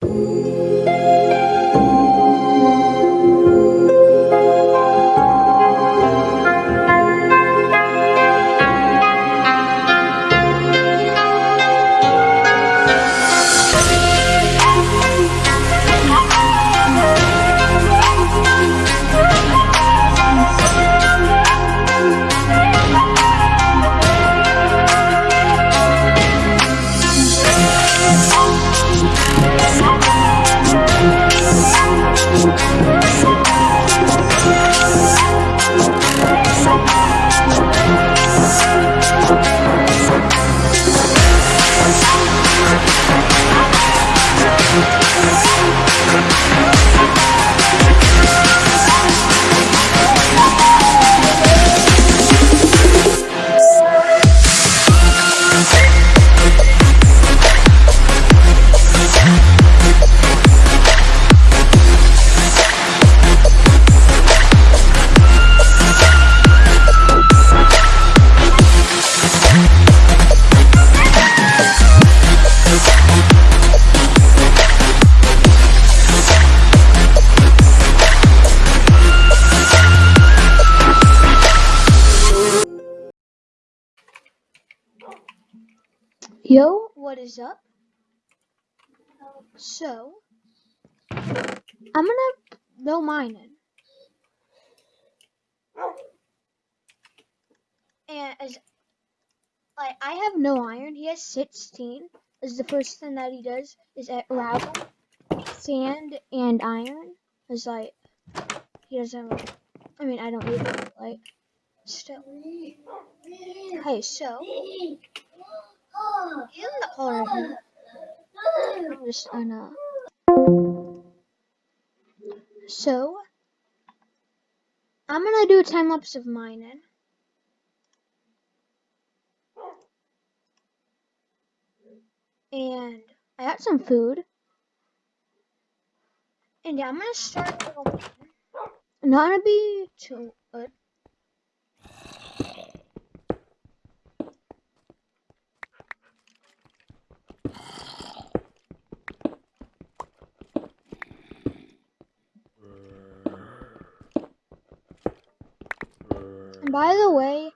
Yo, what is up? So, I'm gonna go mining. And as like I have no iron, he has 16. Is the first thing that he does is at gravel, sand, and iron. Is like he doesn't. I mean, I don't need. Like still. Hey, so in the just. So, I'm gonna do a time lapse of mining. And I got some food. And yeah, I'm gonna start. Not gonna be too good. And by the way,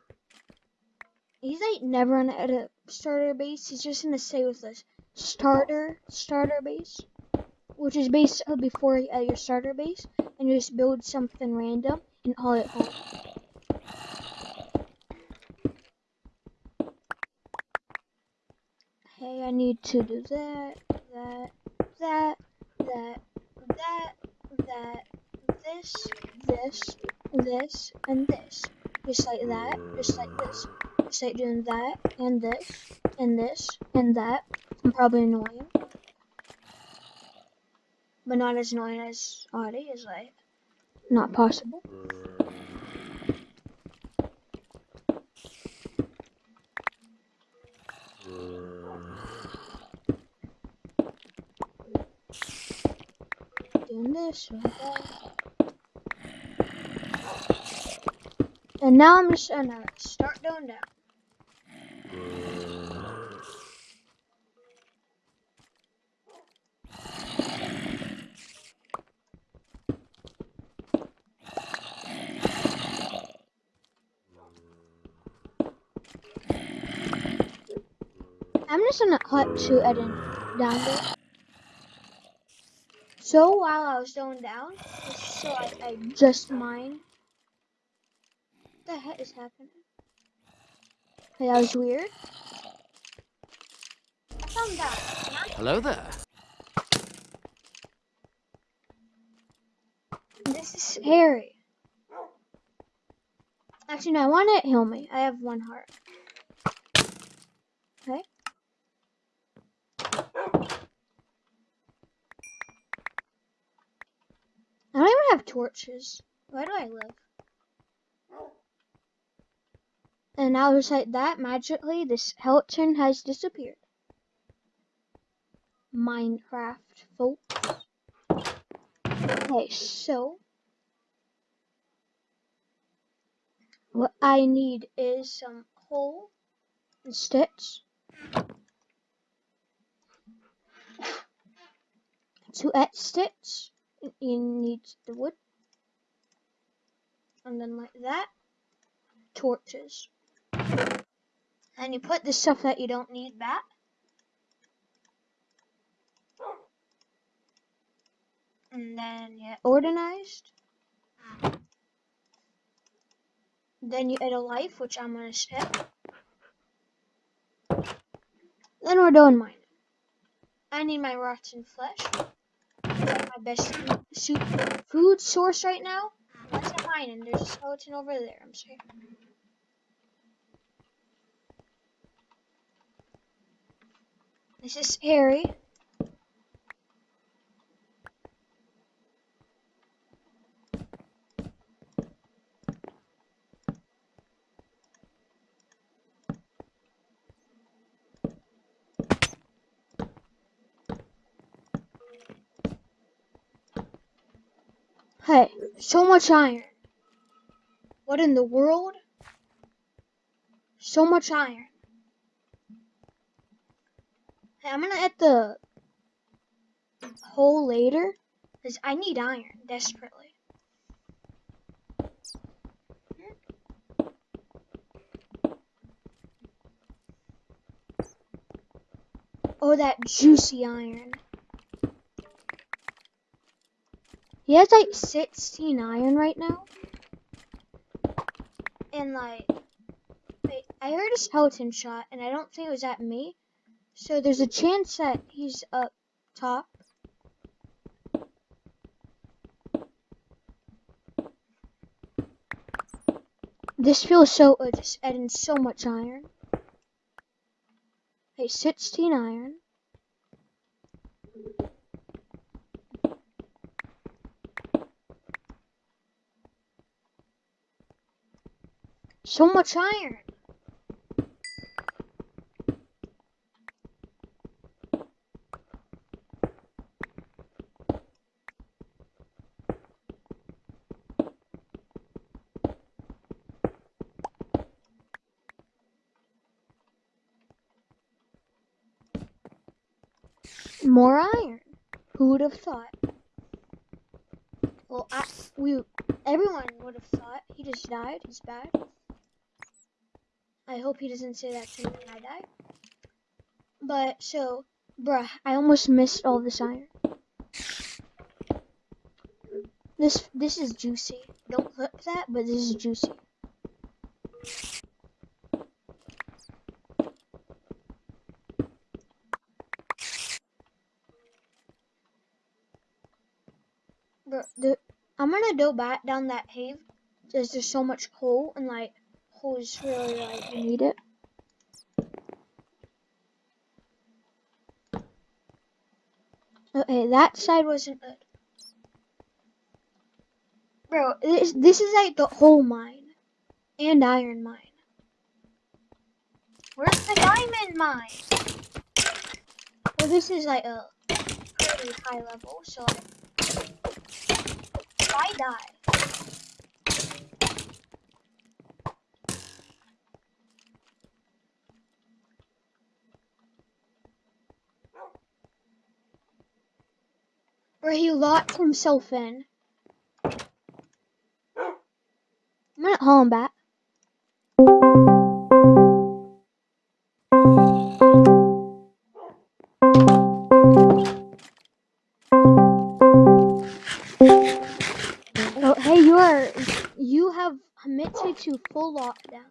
he's like never in a starter base. He's just gonna stay with us starter starter base, which is basically before at your starter base, and you just build something random and call it home. Hey, I need to do that, that, that, that, that, that, this, this, this, and this. Just like that, just like this. Just like doing that, and this, and this, and that. I'm probably annoying. But not as annoying as Audie is like not possible. Doing this, like that. And now I'm just gonna start going down. I'm just gonna cut to Eden down there. So while I was going down, so I, I just mined. What the heck is happening? Hey, that was weird. I found out. Hello there. This is scary. Actually, no, I want it heal me. I have one heart. Okay. I don't even have torches. Why do I live? And now like that, magically, this skeleton has disappeared. Minecraft, folks. Okay, so what I need is some coal and sticks. to add sticks, you need the wood. And then like that, torches. And you put the stuff that you don't need back. And then you organized. Then you add a life, which I'm gonna skip. Then we're doing mining. I need my rotten flesh. My best food source right now. Let's get mining. There's a skeleton over there. I'm sorry. This is Harry. Hey, so much iron. What in the world? So much iron. I'm gonna add the hole later, because I need iron desperately. Oh, that juicy iron. He has like 16 iron right now. And like, wait, I heard a skeleton shot, and I don't think it was at me. So there's a chance that he's up top. This feels so uh, good, just adding so much iron. Hey, 16 iron. So much iron. More iron. Who would have thought? Well, I, we, everyone would have thought. He just died. He's bad. I hope he doesn't say that to me when I die. But, so, bruh, I almost missed all this iron. This, this is juicy. Don't clip that, but this is juicy. The, I'm gonna go back down that cave. There's just so much coal and like coal is really like you need it. Okay, that side wasn't good. Bro, this this is like the whole mine. And iron mine. Where's the diamond mine? Well this is like a pretty high level, so I die. Where he locked himself in. I'm gonna haul him back. Full lockdown.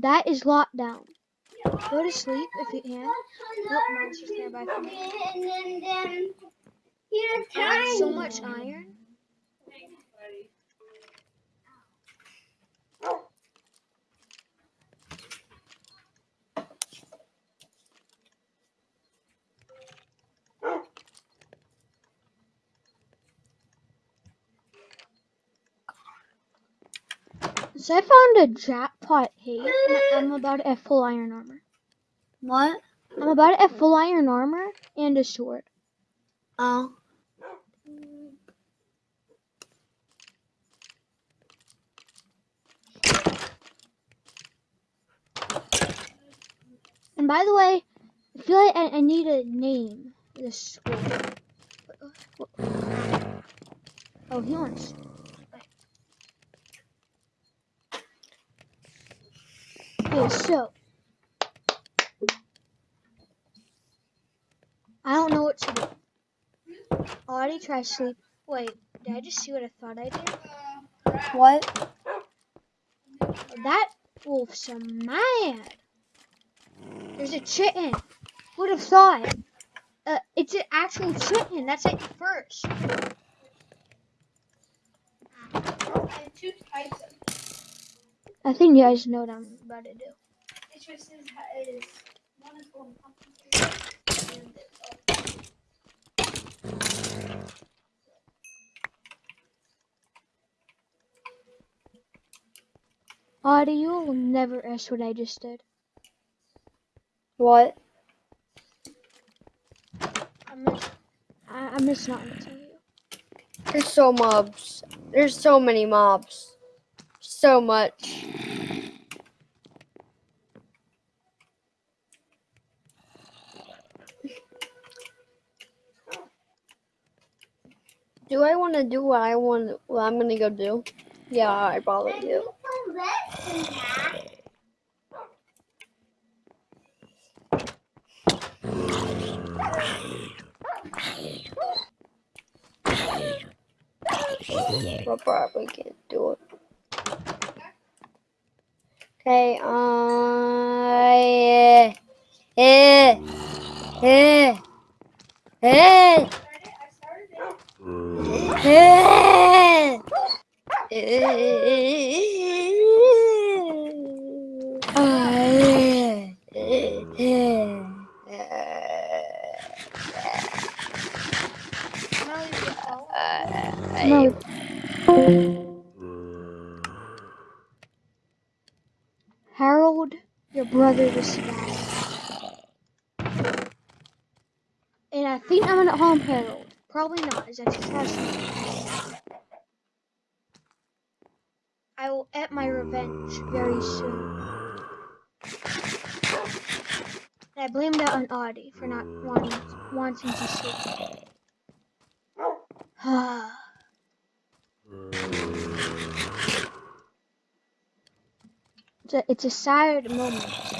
That is lockdown. Go to sleep if you can. Nope, monster's nearby for me. I have so much iron. So I found a jackpot and I'm about to have full iron armor. What? I'm about to have full iron armor and a sword. Oh. And by the way, I feel like I, I need a name this school. Oh, he wants. Okay, so I don't know what to do. Already tried sleep. Wait, did I just see what I thought I did? What? That wolf's a mad. There's a chicken. Would have thought? Uh, it's an actual chicken. That's like the first. And two types of I think you guys know what I'm about to do. It's just is, is one is called pumpkin spice and it's all Audie, you will never guess what I just did. What? I'm just, I, I'm just not gonna tell you. There's so mobs. There's so many mobs. So much. Do I want to do what I want? What I'm gonna go do? Yeah, I probably do. But probably can't do it. Okay, I. Uh, eh, eh, eh, eh, eh, brother. And I think I'm gonna harm Harold. Probably not, as I trust me. I will get my revenge very soon. And I blame that on Audie for not wanting wanting to sleep. it's, a, it's a sad moment.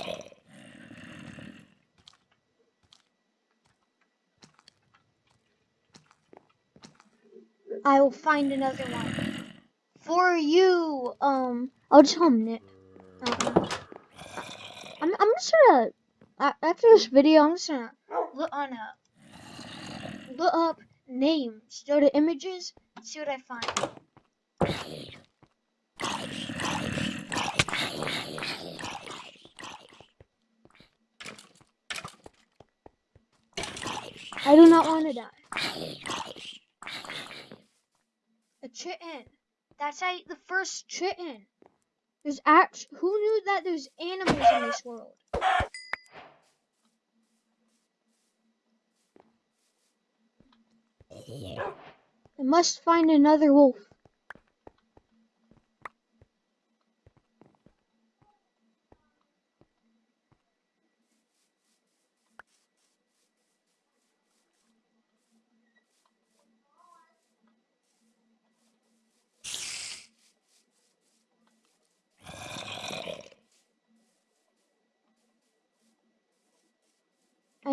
I will find another one for you. Um, I'll just call him Nick. I'm, I'm just gonna after this video, I'm just gonna look on a look up names, go to images, see what I find. I do not want to die. A chitin. That's like the first chitin. There's act. Who knew that there's animals in this world? I must find another wolf.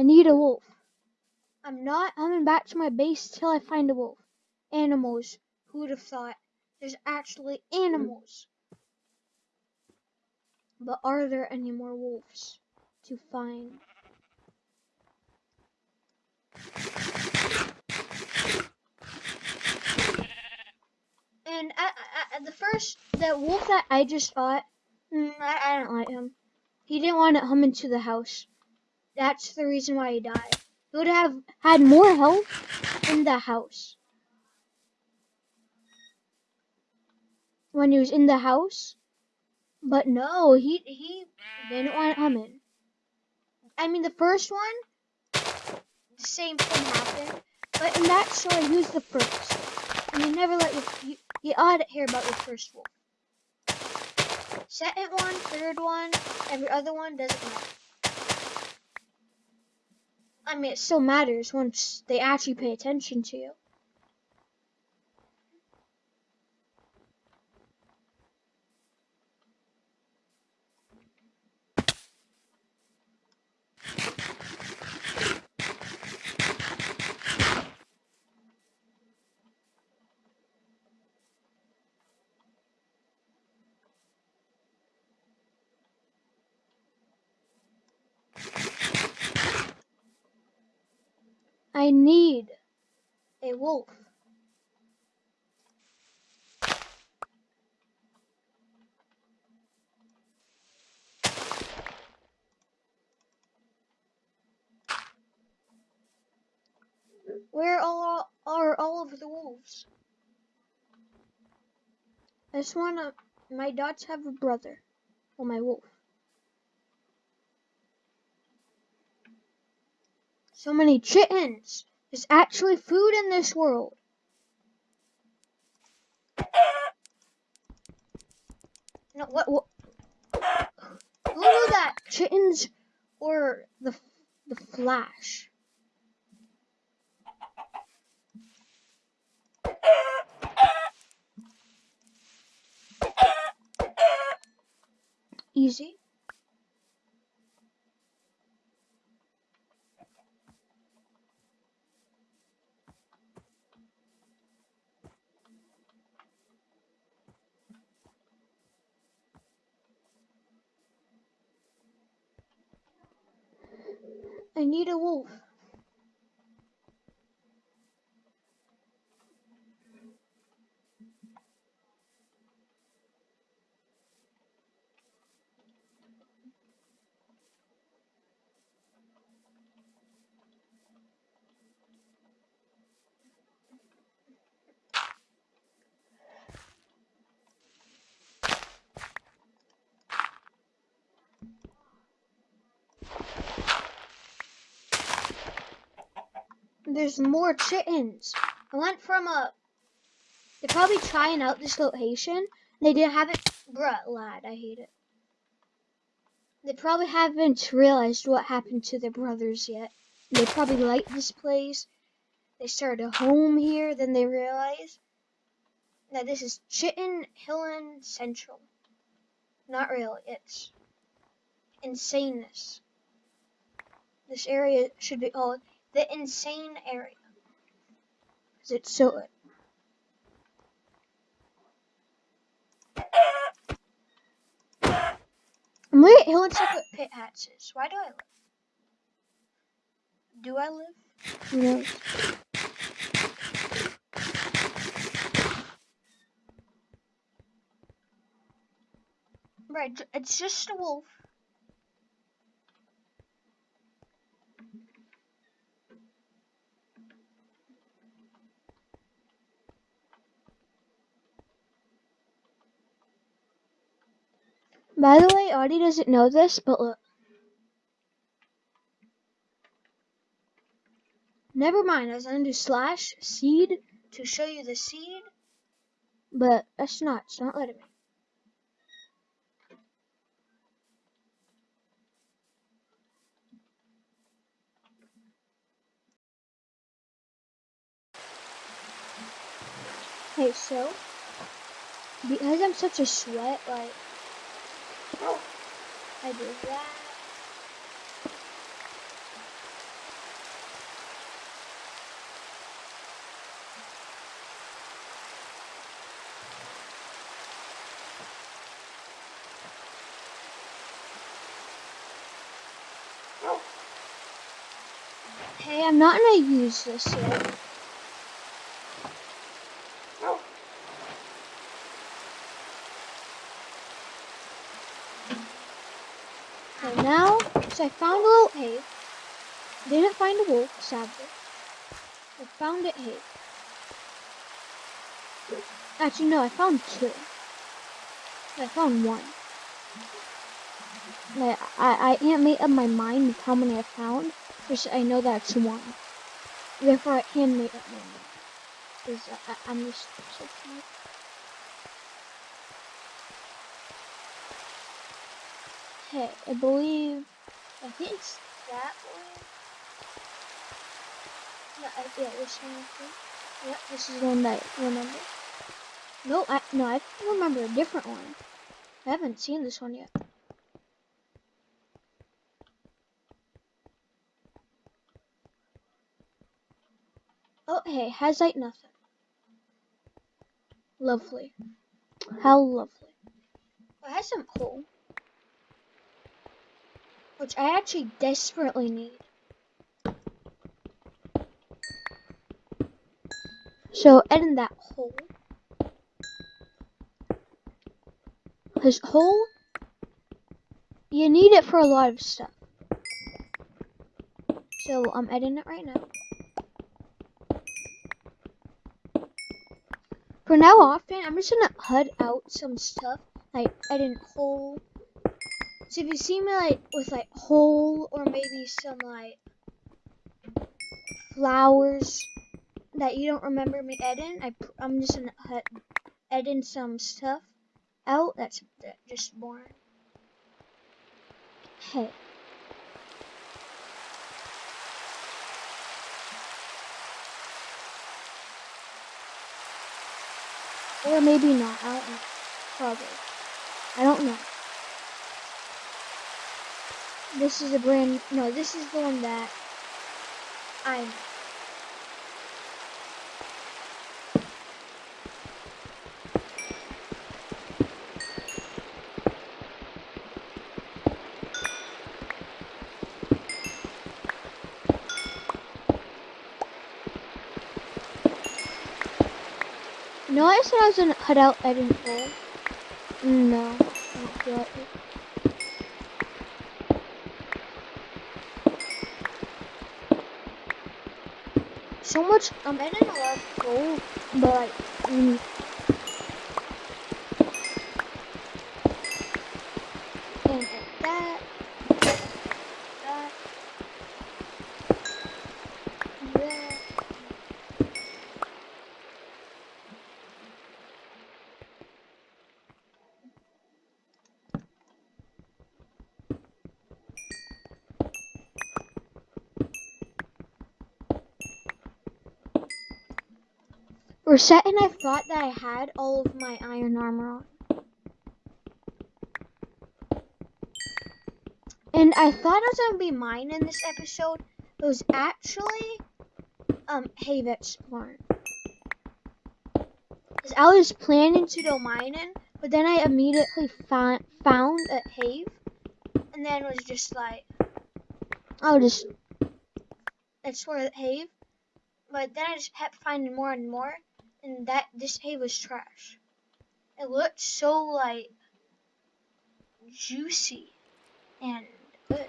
I need a wolf. I'm not coming back to my base till I find a wolf. Animals. Who would have thought? There's actually animals. But are there any more wolves to find? And I, I, I, the first, the wolf that I just fought, mm, I, I don't like him. He didn't want to come into the house. That's the reason why he died. He would have had more health in the house. When he was in the house. But no, he he didn't want to come in. I mean, the first one, the same thing happened. But in that story, he was the first. And you never let your, you, you ought to hear about your first wolf. Second one, third one, every other one doesn't matter. I mean, it still matters once they actually pay attention to you. I need a wolf. Where all are all of the wolves? I just wanna. My dots have a brother. Well, my wolf. So many chickens. There's actually food in this world. No, what? what? Who knew that chickens or the the Flash? Easy. I need a wolf. There's more chickens. I went from a. They're probably trying out this location. They didn't have it. Bruh, lad, I hate it. They probably haven't realized what happened to their brothers yet. They probably like this place. They started a home here, then they realize that this is Chitin Hillen Central. Not really, it's insaneness. This area should be called the insane area. Because it's so. I'm gonna get Hill and what Pit Hats is. Why do I live? Do I live? Knows? Right, it's just a wolf. By the way, Audie doesn't know this, but look. Never mind, I was gonna do slash seed to show you the seed, but that's not, it's not letting me. Okay, so, because I'm such a sweat, like, Oh, I do that. Oh. Hey, I'm not gonna use this yet. Okay, now, so I found a little cave. Didn't find a wolf, sadly. I found it here. Actually, no, I found two. I found one. Like, I, I can't make up my mind with how many I found. Just I know that's one. Therefore, I can make up my mind. Because I, I, I'm just so tired. Okay, I believe, I think it's that way. No, I, yeah, this one. I think. Yep, this is the one that I remember. No, I no, I remember a different one. I haven't seen this one yet. Oh, hey, has like nothing. Lovely. How lovely. It has some coal. Which I actually desperately need. So, edit that hole. His hole, you need it for a lot of stuff. So, I'm editing it right now. For now often, I'm just gonna HUD out some stuff, like edit hole. So if you see me like with like hole or maybe some like flowers that you don't remember me editing, I I'm just gonna edit some stuff out that's just boring. Hey. Or maybe not. I don't know. Probably. I don't know. This is a brand. No, this is the one that I. No, I said I was gonna cut out full. No, I don't feel like it. So much. I'm editing a lot of gold, but like, and edit that, that, that. For a second, I thought that I had all of my iron armor on. And I thought I was gonna be mining this episode. It was actually um Have exploring. Cause I was planning to go mining, but then I immediately found found a Have, and then was just like, I'll just explore the Have. But then I just kept finding more and more, and that this Have was trash. It looked so like juicy and good.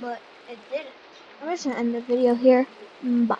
But it didn't. I'm just gonna end the video here. Bye.